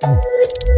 Thank